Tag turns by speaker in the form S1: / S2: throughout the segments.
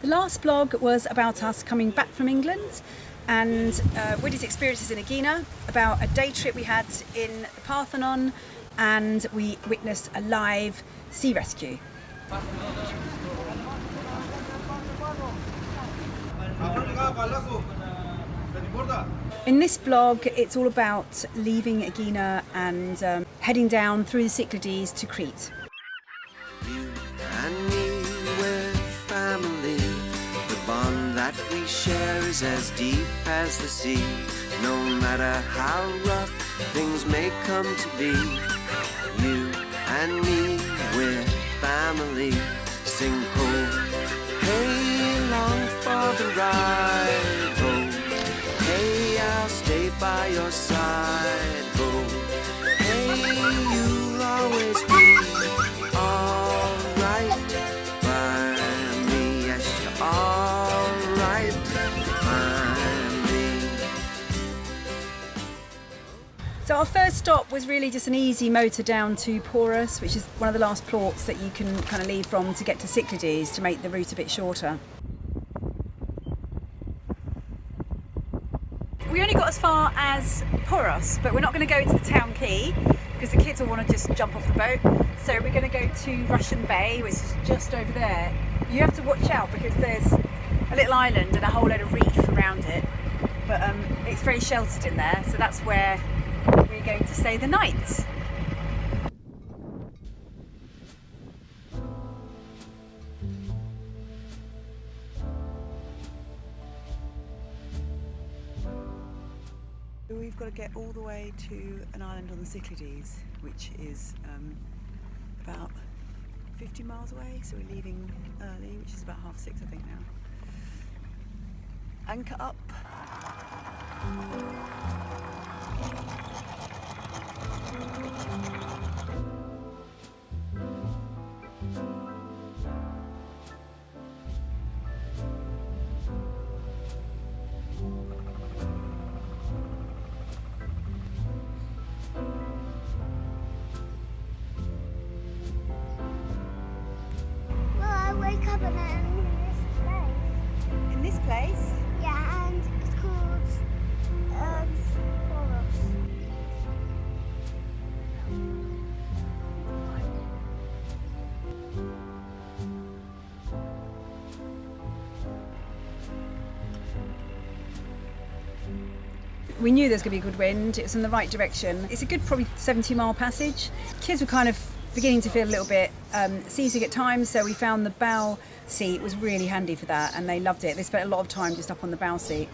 S1: The last blog was about us coming back from England and uh, experiences in Aegina, about a day trip we had in the Parthenon and we witnessed a live sea rescue. In this blog, it's all about leaving Aegina and um, heading down through the Cyclades to Crete.
S2: Is as deep as the sea. No matter how rough things may come to be, you and me, we're family. Sing ho, hey, long for the ride. Ho, hey, I'll stay by your side.
S1: So our first stop was really just an easy motor down to Poros, which is one of the last ports that you can kind of leave from to get to Cyclades to make the route a bit shorter. We only got as far as Poros, but we're not going to go to the town quay because the kids will want to just jump off the boat. So we're going to go to Russian Bay, which is just over there. You have to watch out because there's a little island and a whole load of reef around it, but um, it's very sheltered in there, so that's where we're going to stay the night. We've got to get all the way to an island on the Cyclades, which is um, about 50 miles away. So we're leaving early, which is about half six, I think now. Anchor up. We knew there was going to be a good wind. it's in the right direction. It's a good, probably 70 mile passage. Kids were kind of beginning to feel a little bit um, seasick at times, so we found the bow seat was really handy for that, and they loved it. They spent a lot of time just up on the bow seat.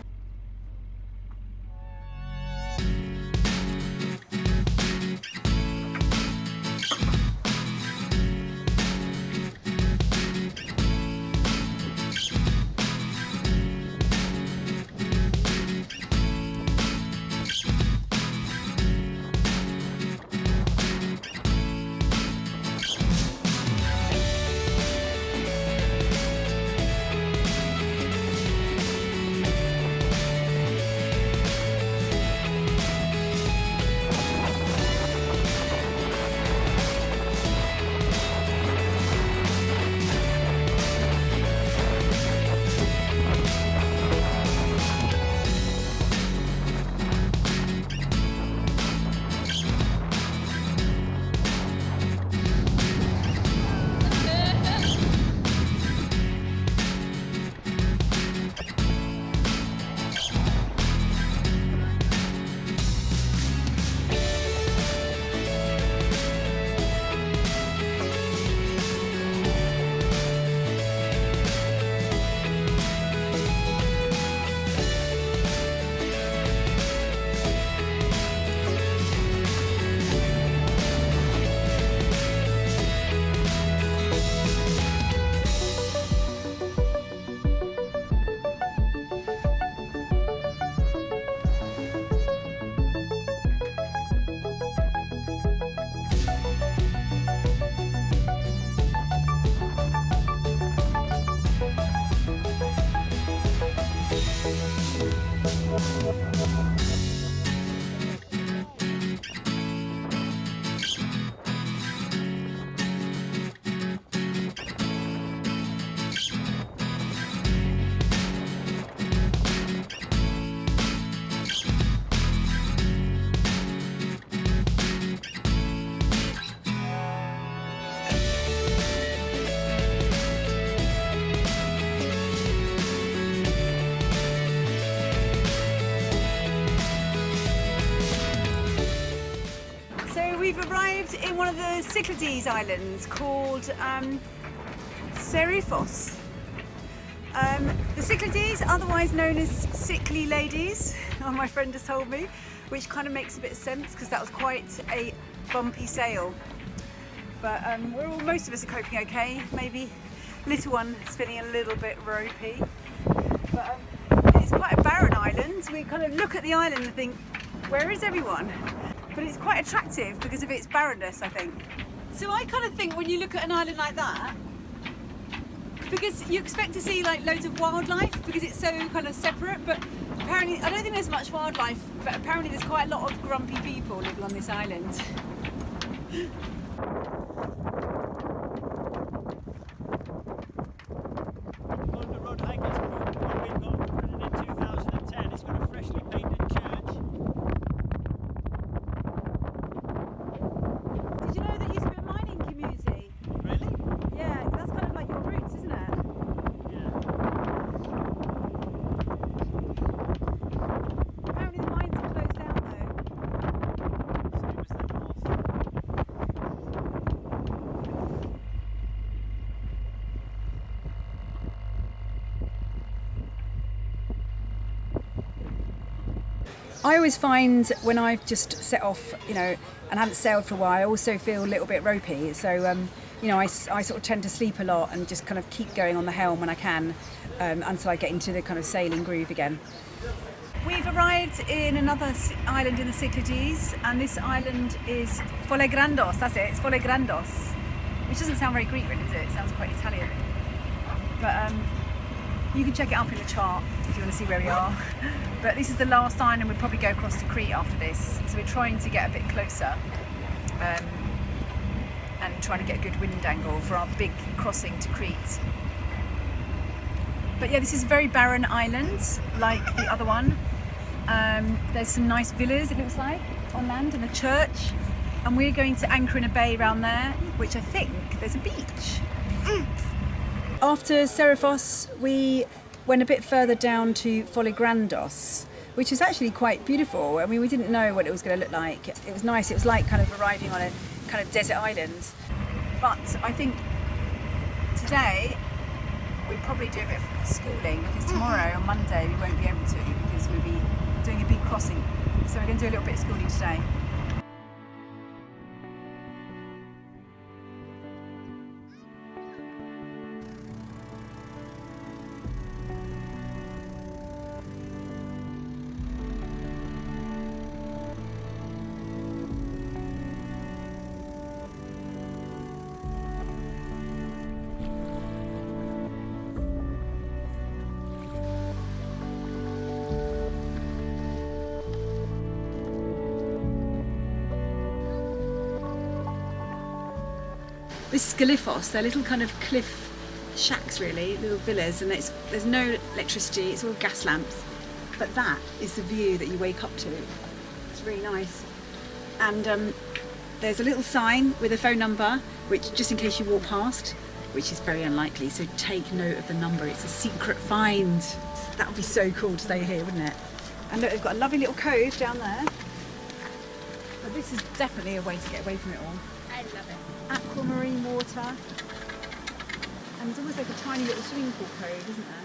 S1: In one of the Cyclades Islands called um, Serifos. Um, the Cyclades, otherwise known as sickly ladies, my friend has told me, which kind of makes a bit of sense because that was quite a bumpy sail. But um, we're all, most of us are coping okay. Maybe little one is feeling a little bit ropey. But um, it's quite a barren island. We kind of look at the island and think, where is everyone? But it's quite attractive because of its barrenness, I think. So I kind of think when you look at an island like that, because you expect to see like loads of wildlife because it's so kind of separate, but apparently I don't think there's much wildlife, but apparently there's quite a lot of grumpy people living on this island.
S3: Golden Road Hikers Group, what we've got printed in 2010. It's got a freshly painted church.
S1: Did you know that used to be a mining community?
S3: Really?
S1: Yeah, that's kind of like your roots, isn't it?
S3: Yeah.
S1: Apparently the mines are closed down though.
S3: Same as the north.
S1: I always find when I've just set off, you know, and haven't sailed for a while, I also feel a little bit ropey. So, um, you know, I sort of tend to sleep a lot and just kind of keep going on the helm when I can um, until I get into the kind of sailing groove again. We've arrived in another island in the Cyclades, and this island is Folegrandos. That's it. It's Folegrandos, which doesn't sound very Greek, really, does it? It sounds quite Italian. But um, you can check it up in the chart if you want to see where we are. But this is the last island. We'll probably go across to Crete after this. So we're trying to get a bit closer um, and trying to get a good wind angle for our big crossing to Crete. But yeah, this is a very barren island, like the other one. Um, there's some nice villas, it looks like, on land and a church. And we're going to anchor in a bay around there, which I think there's a beach. After Serifos, we went a bit further down to Foligrandos, which is actually quite beautiful. I mean, we didn't know what it was going to look like. It was nice. It was like kind of arriving on a kind of desert island. But I think today we'll probably do a bit of schooling because tomorrow on Monday we won't be able to because we'll be doing a big crossing. So we're going to do a little bit of schooling today. This is Galifos. They're little kind of cliff shacks, really, little villas, and there's no electricity. It's all gas lamps. But that is the view that you wake up to. It's really nice. And um, there's a little sign with a phone number, which just in case you walk past, which is very unlikely. So take note of the number. It's a secret find. That would be so cool to stay here, wouldn't it? And look, they've got a lovely little cove down there. But this is definitely a way to get away from it all
S4: I love it.
S1: Aquamarine water. And it's almost like a tiny little swimming pool cove, isn't there?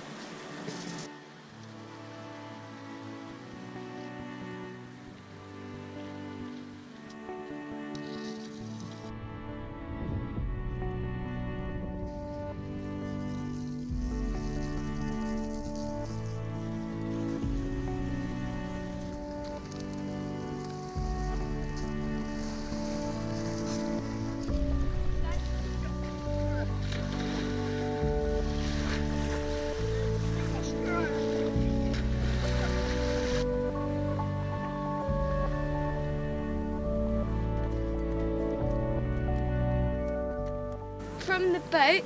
S5: From the boat,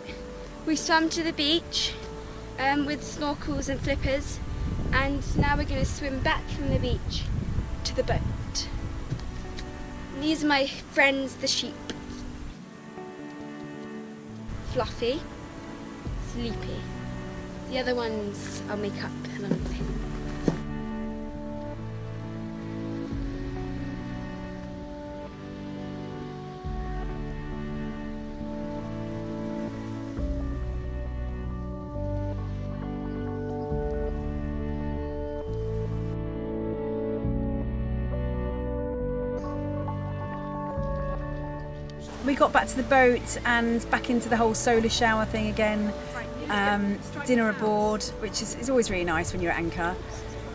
S5: we swam to the beach um, with snorkels and flippers, and now we're going to swim back from the beach to the boat. These are my friends, the sheep. Fluffy, Sleepy. The other ones I'll make up
S1: boat and back into the whole solar shower thing again. Um, dinner aboard, which is, is always really nice when you're at anchor.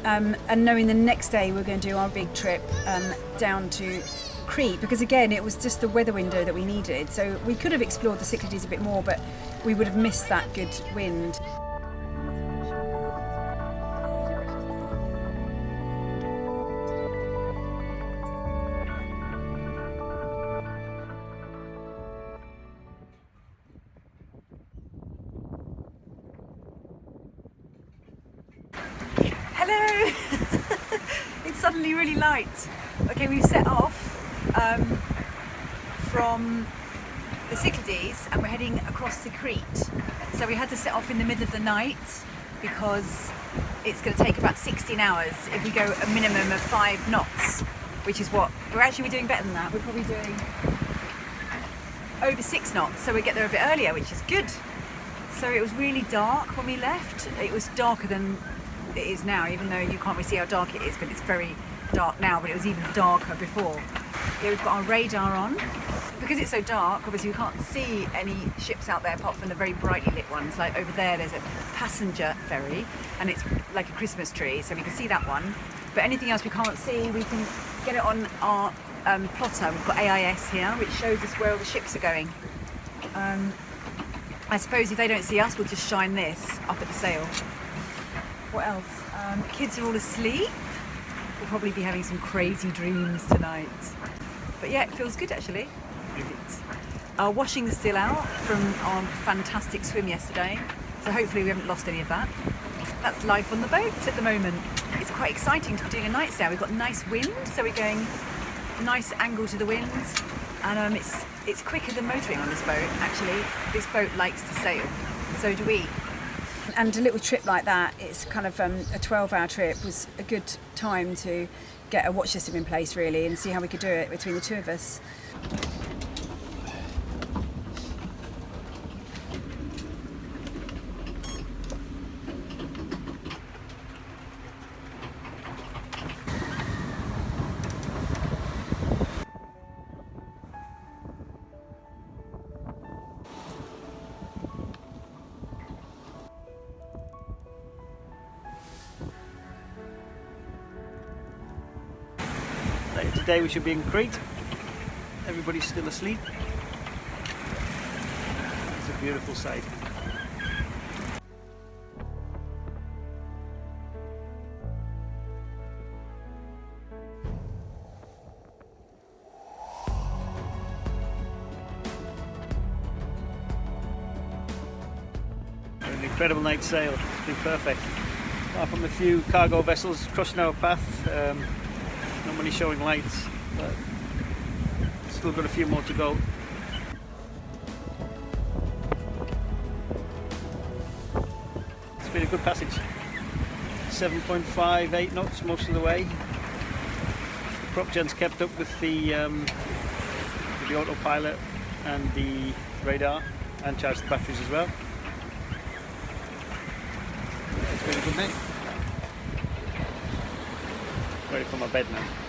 S1: Um, and knowing the next day we're going to do our big trip um, down to Crete, because again it was just the weather window that we needed. So we could have explored the Cyclades a bit more, but we would have missed that good wind. Night because it's going to take about 16 hours if we go a minimum of five knots, which is what we're actually doing better than that. We're probably doing over six knots, so we get there a bit earlier, which is good. So it was really dark when we left. It was darker than it is now, even though you can't really see how dark it is, but it's very dark now, but it was even darker before. Yeah, we've got our radar on. Because it's so dark, obviously we can't see any ships out there apart from the very brightly lit ones. Like over there, there's a passenger ferry, and it's like a Christmas tree, so we can see that one. But anything else we can't see, we can get it on our um, plotter. We've got AIS here, which shows us where all the ships are going. Um, I suppose if they don't see us, we'll just shine this up at the sail. What else? Um, kids are all asleep. We'll probably be having some crazy dreams tonight. But yeah, it feels good actually. Our washing is still out from our fantastic swim yesterday, so hopefully we haven't lost any of that. That's life on the boat at the moment. It's quite exciting to be doing a night sail. We've got nice wind, so we're going nice angle to the winds, and um, it's it's quicker than motoring on this boat. Actually, this boat likes to sail, so do we. And a little trip like that, it's kind of um, a 12-hour trip, was a good time to get a watch system in place really, and see how we could do it between the two of us.
S3: Today we should be in Crete. Everybody's still asleep. It's a beautiful sight. An incredible night's sail. It's been perfect. Apart from a few cargo vessels crossing our path, um, many showing lights, but still got a few more to go. It's been a good passage. 7.58 knots most of the way. The prop gen's kept up with the, um, with the autopilot and the radar and charged the batteries as well. It's been a good night. Ready for my bed now.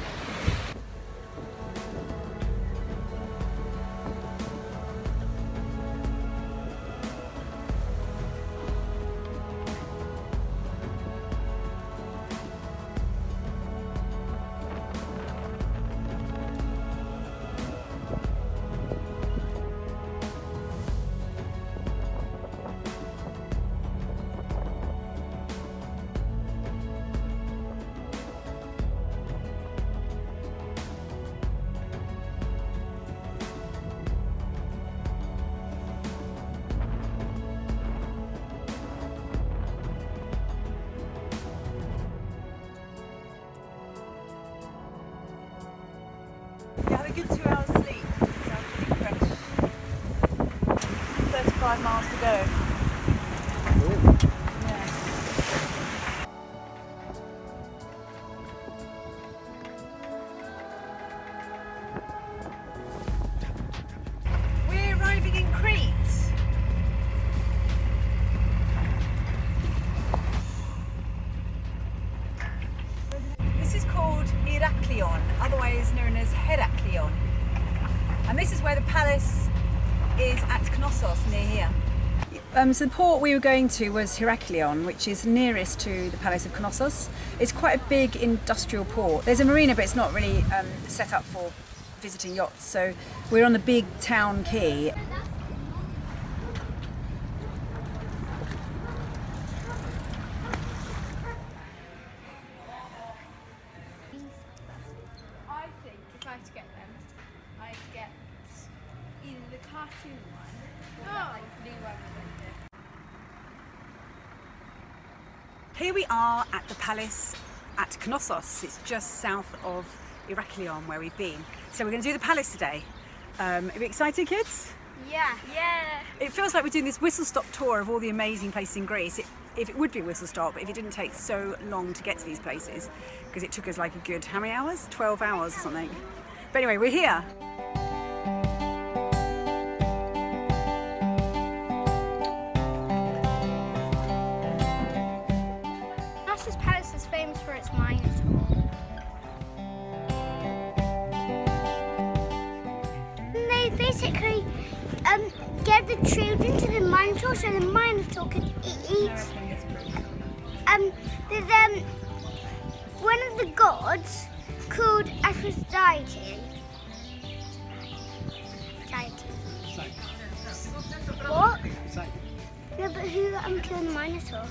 S1: A good two hours sleep. Sounds pretty fresh. 35 miles to go. Um, so the port we were going to was Heraklion, which is nearest to the Palace of Knossos. It's quite a big industrial port. There's a marina, but it's not really um, set up for visiting yachts. So we're on the big town quay.
S5: I think if I had to get the cartoon one or that like blue one.
S1: Here we are at the palace at Knossos. It's just south of Heraklion where we've been. So we're going to do the palace today. Um, are you excited, kids?
S5: Yeah. Yeah.
S1: It feels like we're doing this whistle stop tour of all the amazing places in Greece. It, if it would be a whistle stop, if it didn't take so long to get to these places, because it took us like a good how many hours? 12 hours or something. But anyway, we're here.
S4: What? No, but who um, killed the Minotaur?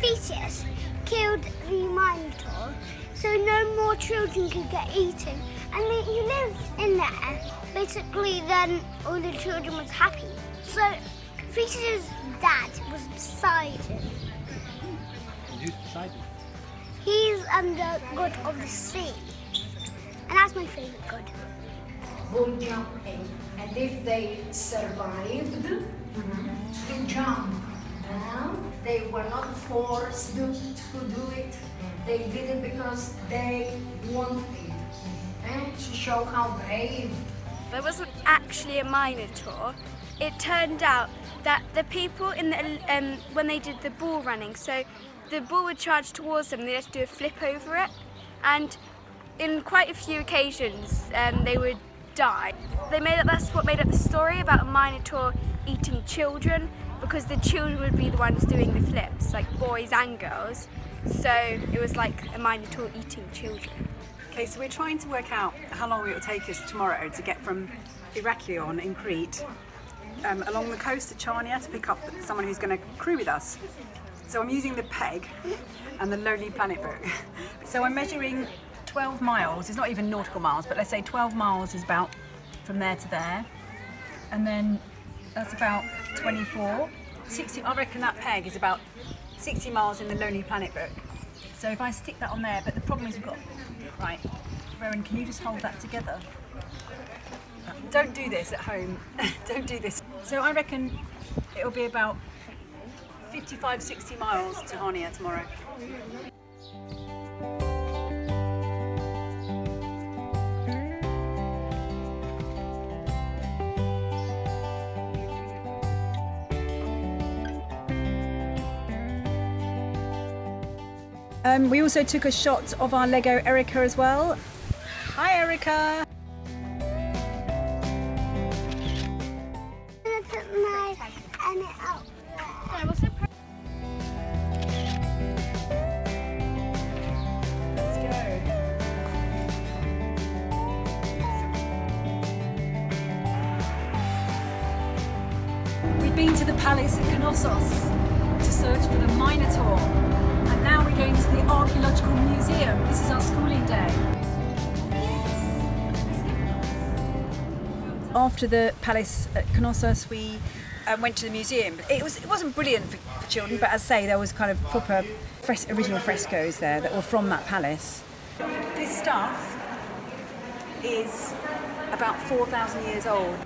S4: Theseus killed the Minotaur, so no more children could get eaten. And he he lived in there. Basically, then all the children was happy. So Theseus' dad was Poseidon.
S3: Who's beside you?
S4: He's um, the god of the sea, and that's my favorite god.
S6: Boom jumping. And if they survived to jump down, they were not forced to do it. They did it because they wanted. And to show how brave
S5: There wasn't actually a Minotaur. It turned out that the people in the um, when they did the bull running, so the bull would charge towards them, they had to do a flip over it, and in quite a few occasions um, they would die. They made up that's what made up the story about a Minotaur eating children because the children would be the ones doing the flips, like boys and girls. So it was like a Minotaur eating children.
S1: Okay, so we're trying to work out how long it will take us tomorrow to get from Heraklion in Crete um, along the coast to Chania to pick up someone who's going to crew with us. So I'm using the peg and the Lonely Planet book. So I'm measuring 12 miles. It's not even nautical miles, but let's say 12 miles is about from there to there. And then that's about 24. 60, I reckon that peg is about 60 miles in the Lonely Planet book. So if I stick that on there, but the problem is we've got, right, Rowan, can you just hold that together? Don't do this at home. Don't do this. So I reckon it'll be about 55, 60 miles to Chania tomorrow. Um, we also took a shot of our Lego Erica as well. Hi Erica! After the palace at Knossos, we um, went to the museum. It was it wasn't brilliant for, for children, but as I say, there was kind of proper fres- original frescoes there that were from that palace. This stuff is about 4,000 years old.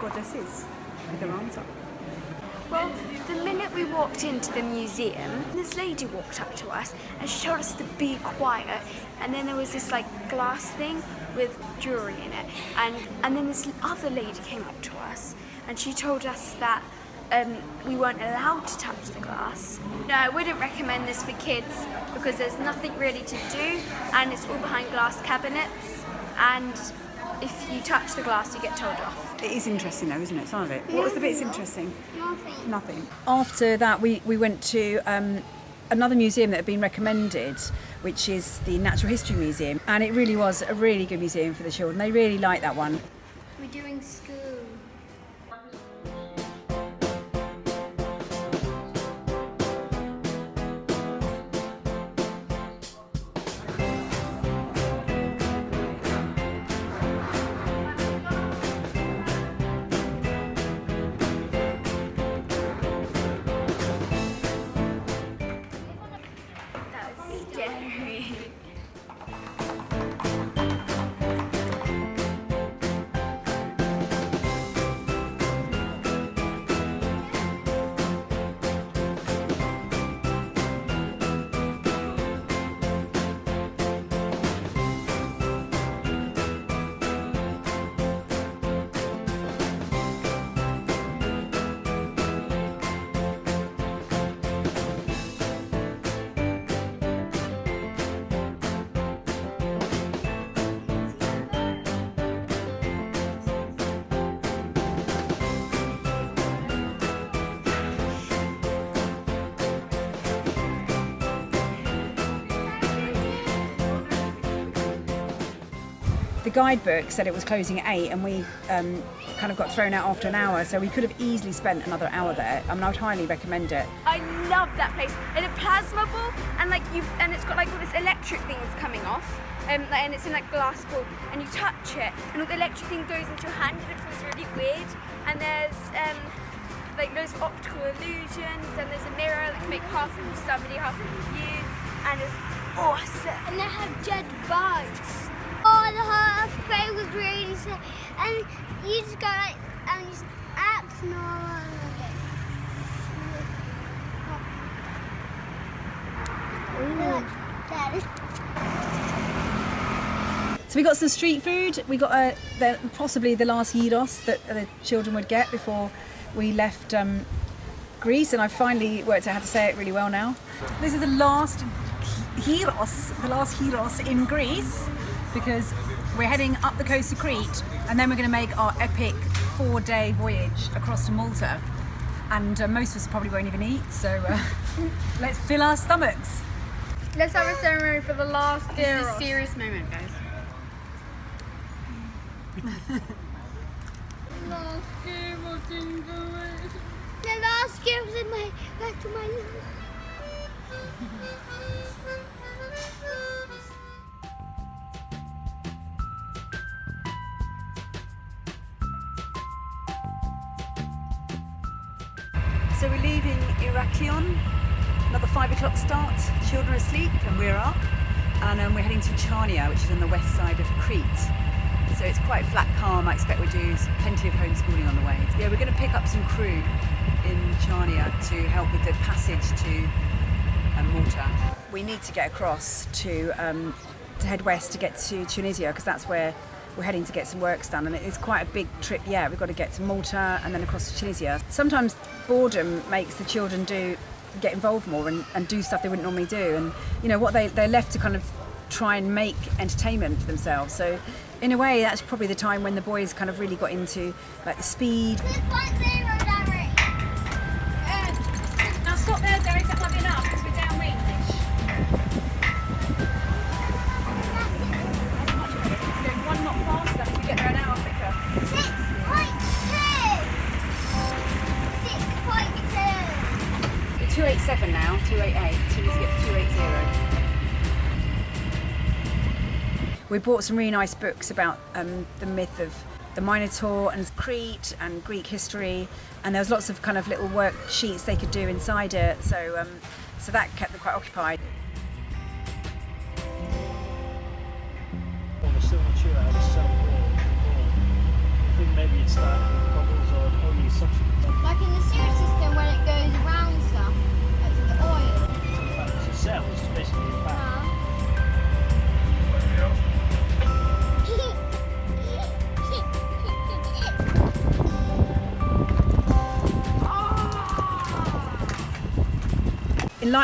S1: Goddesses with their arms up.
S5: Well, the minute we walked into the museum, this lady walked up to us and she told us to be quiet. And then there was this like glass thing with jewelry in it. And and then this other lady came up to us and she told us that um, we weren't allowed to touch the glass. No, I wouldn't recommend this for kids because there's nothing really to do and it's all behind glass cabinets. and if you touch the glass, you get told off.
S1: It is interesting though, isn't it? Some of it. What was the bits interesting?
S4: Nothing.
S1: Nothing. After that, we, we went to um, another museum that had been recommended, which is the Natural History Museum, and it really was a really good museum for the children. They really liked that one.
S4: We're doing school.
S1: The guidebook said it was closing at eight, and we um, kind of got thrown out after an hour, so we could have easily spent another hour there. I mean, I would highly recommend it.
S5: I love that place. And a plasma ball, and like you, and it's got like all this electric things coming off, um, and it's in like glass ball, and you touch it, and all the electric thing goes into your hand, and it feels really weird. And there's um, like loads of optical illusions, and there's a mirror that can make half of you somebody, half of you you, and it's awesome.
S4: And they have jet bikes. The was really sad. And you just go like, and just act normal.
S1: So we got some street food. We got a, the, possibly the last gyros that the children would get before we left um, Greece, and I finally worked out how to say it really well now. This is the last gyros, the last gyros in Greece, because we're heading up the coast of Crete, and then we're going to make our epic four-day voyage across to Malta. And uh, most of us probably won't even eat, so uh, let's fill our stomachs.
S5: Let's have a ceremony for the last This is a serious moment, guys.
S4: The last game gift in my back to my
S1: So we're leaving Iraklion, another five o'clock start. Children are asleep and we're up, and um, we're heading to Chania, which is on the west side of Crete. So it's quite flat, calm. I expect we'll do plenty of homeschooling on the way. Yeah, we're going to pick up some crew in Chania to help with the passage to um, Malta. We need to get across to um, to head west to get to Tunisia because that's where we're heading to get some works done and it's quite a big trip. Yeah we've got to get to Malta and then across to Tunisia. Sometimes boredom makes the children do get involved more and, and do stuff they wouldn't normally do. And you know what they, they're left to kind of try and make entertainment for themselves. So in a way that's probably the time when the boys kind of really got into like the speed 288. So we need to get to 280. We bought some really nice books about um, the myth of the Minotaur and Crete and Greek history, and there was lots of kind of little worksheets they could do inside it. So, um, so that kept them quite occupied.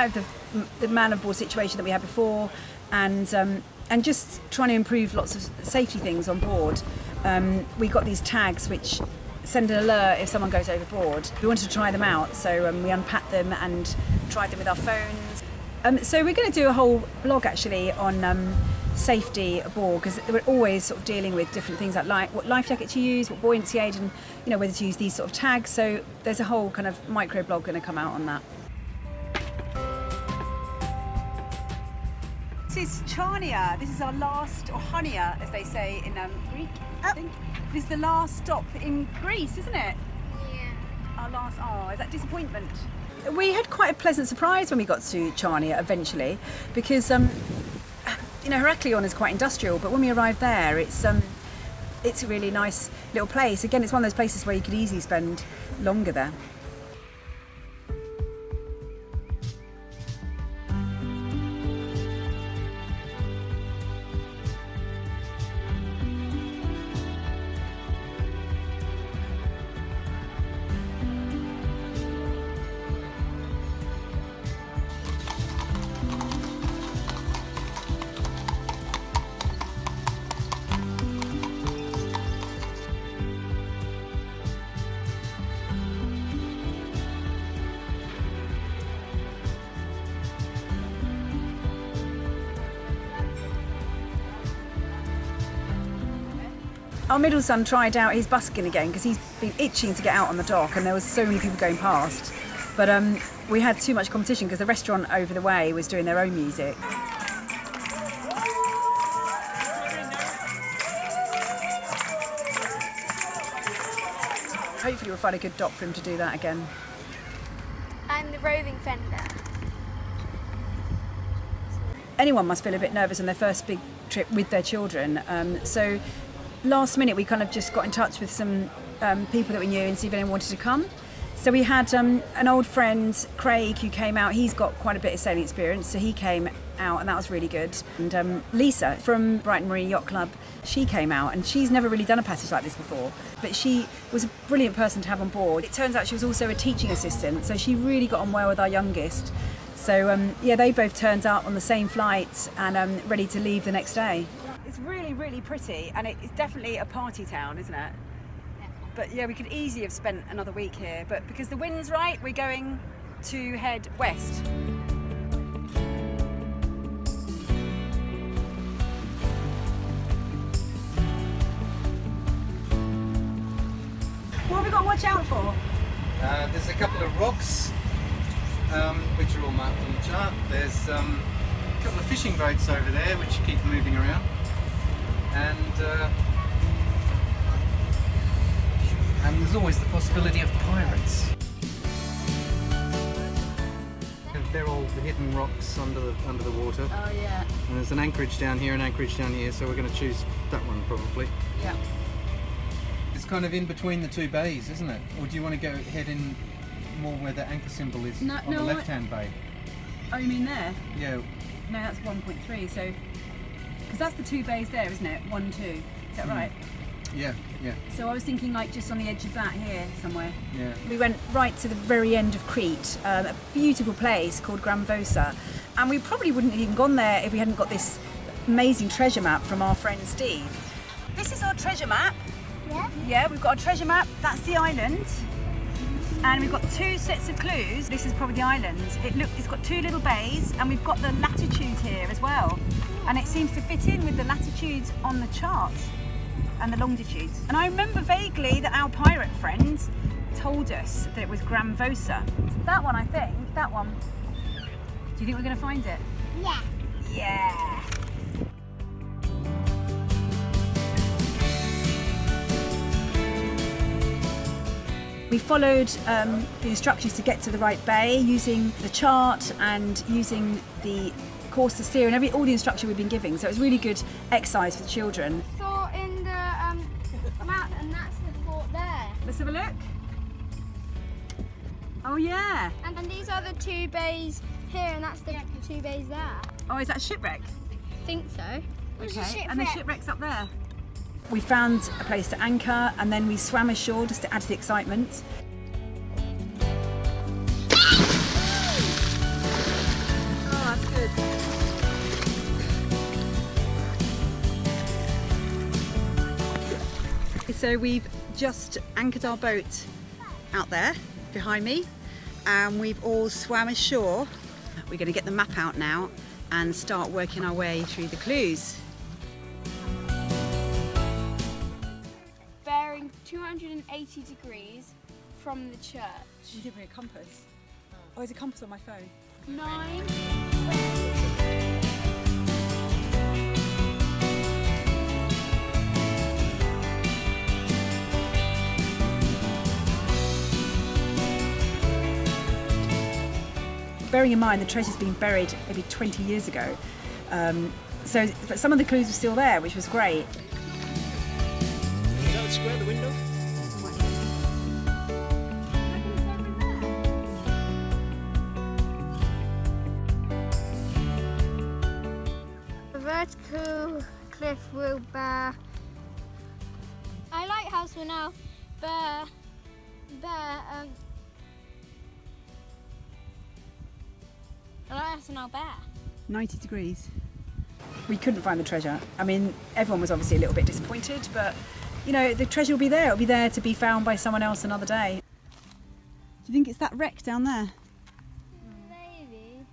S1: Light of the, the man of war situation that we had before and um, and just trying to improve lots of safety things on board. Um, we got these tags which send an alert if someone goes overboard. We wanted to try them out, so um, we unpacked them and tried them with our phones. Um, so we're going to do a whole blog actually on um, safety aboard because we're always sort of dealing with different things like li- what life jacket to use, what buoyancy aid, and you know whether to use these sort of tags. So there's a whole kind of micro blog going to come out on that. This is Chania. This is our last, or Hania, as they say in um, Greek. I think this is the last stop in Greece, isn't it?
S4: Yeah.
S1: Our last. Oh, is that disappointment? We had quite a pleasant surprise when we got to Chania eventually, because um, you know Heraklion is quite industrial, but when we arrived there, it's um, it's a really nice little place. Again, it's one of those places where you could easily spend longer there. Our middle son tried out his busking again because he's been itching to get out on the dock, and there was so many people going past. But um, we had too much competition because the restaurant over the way was doing their own music. Hopefully, we'll find a good dock for him to do that again.
S5: I'm the roving fender.
S1: anyone must feel a bit nervous on their first big trip with their children. Um, so last minute, we kind of just got in touch with some um, people that we knew and see if anyone wanted to come. So we had um, an old friend, Craig, who came out. He's got quite a bit of sailing experience, so he came out, and that was really good. And um, Lisa from Brighton Marina Yacht Club, she came out, and she's never really done a passage like this before. But she was a brilliant person to have on board. It turns out she was also a teaching assistant, so she really got on well with our youngest. So um, yeah, they both turned up on the same flight and um, ready to leave the next day. It's really, really pretty, and it's definitely a party town, isn't it? But yeah, we could easily have spent another week here, but because the wind's right, we're going to head west. What have we got to watch out for?
S7: Uh, there's a couple of rocks um, which are all marked on the chart. There's um, a couple of fishing boats over there which keep moving around. And, uh, and there's always the possibility of pirates. They're all the hidden rocks under the, under the water.
S1: Oh yeah,
S7: And there's an anchorage down here, an anchorage down here, so we're going to choose that one probably.
S1: yeah.
S7: It's kind of in between the two bays, isn't it? Or do you want to go head in more where the anchor symbol is
S1: No-
S7: on
S1: no,
S7: the left-hand bay?
S1: Oh, you mean there?
S7: Yeah,
S1: No, that's 1.3. So, because that's the two bays there, isn't it? One, two. Is that right?
S7: yeah, yeah,
S1: So I was thinking like just on the edge of that here somewhere.
S7: yeah.
S1: We went right to the very end of Crete, um, a beautiful place called Gramvousa, and we probably wouldn't have even gone there if we hadn't got this amazing treasure map from our friend Steve. This is our treasure map.
S4: Yeah?
S1: Yeah, we've got a treasure map. That's the island. And we've got two sets of clues. This is probably the island. It look, it's got two little bays, and we've got the latitude here as well. And it seems to fit in with the latitudes on the chart and the longitudes. And I remember vaguely that our pirate friend told us that it was Gramvousa. That one, I think. That one. Do you think we're going to find it?
S4: Yeah.
S1: Yeah. We followed um, the instructions to get to the right bay using the chart and using the course to steer and every all the instruction we've been giving. So it was really good exercise for the children.
S5: Saw in the um, map, and that's the fort there.
S1: Let's have a look. Oh yeah.
S5: And, and these are the two bays here, and that's the two bays there.
S1: Oh, is that a shipwreck?
S5: I think so.
S4: There's a
S1: Okay. And the shipwreck's up there. We found a place to anchor and then we swam ashore just to add to the excitement. Ah, so we've just anchored our boat out there behind me and we've all swam ashore. We're going to get the map out now and start working our way through the clues.
S5: 280 degrees from the church.
S1: You didn't bring a compass. Oh, there's a compass on my phone.
S5: Nine.
S1: Bearing in mind the treasure's been buried maybe 20 years ago, um, so but some of the clues were still there, which was great.
S3: Is that square the window?
S4: A vertical cliff will bear.
S8: I lighthouse will now bear bear um a lighthouse will now bear.
S1: 90 degrees. We couldn't find the treasure. I mean, everyone was obviously a little bit disappointed, but you know, the treasure will be there. It'll be there to be found by someone else another day. Do you think it's that wreck down there?
S8: Maybe.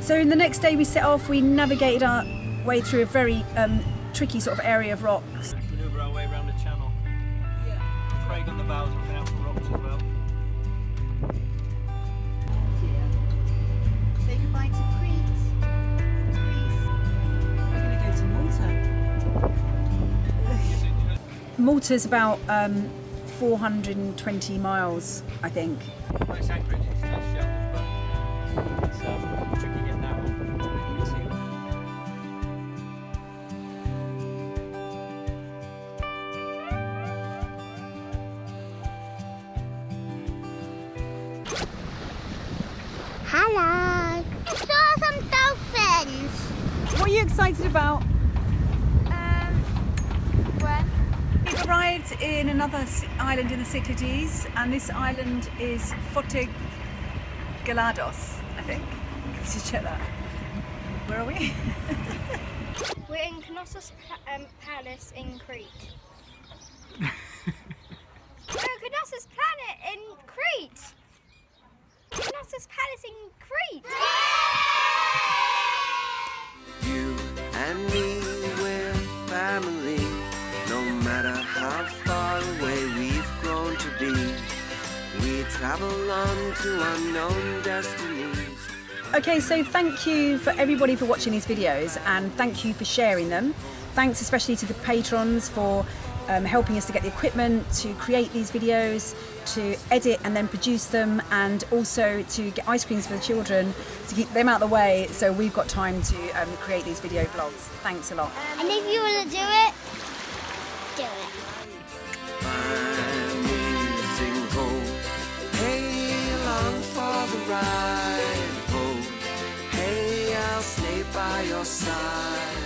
S1: So, in the next day we set off, we navigated our way through a very um, tricky sort of area of rocks.
S3: Maneuver our way around the channel. Yeah. Craig on the bows
S1: Malta's about um, 420 miles, I think. Another island in the Cyclades, and this island is Fortegalados, I think. Let's just check that. Where are we?
S8: We're in Knossos Pa- um, Palace in Crete. no, Knossos Planet in Crete. Knossos Palace in Crete.
S2: You and me, we're family. No matter how travel on to unknown destinies.
S1: Okay, so thank you for everybody for watching these videos and thank you for sharing them. Thanks especially to the patrons for um, helping us to get the equipment, to create these videos, to edit and then produce them, and also to get ice creams for the children to keep them out of the way so we've got time to um, create these video vlogs. Thanks a lot.
S4: And if you want to do it, do it.
S2: The ride. Oh, hey, I'll stay by your side.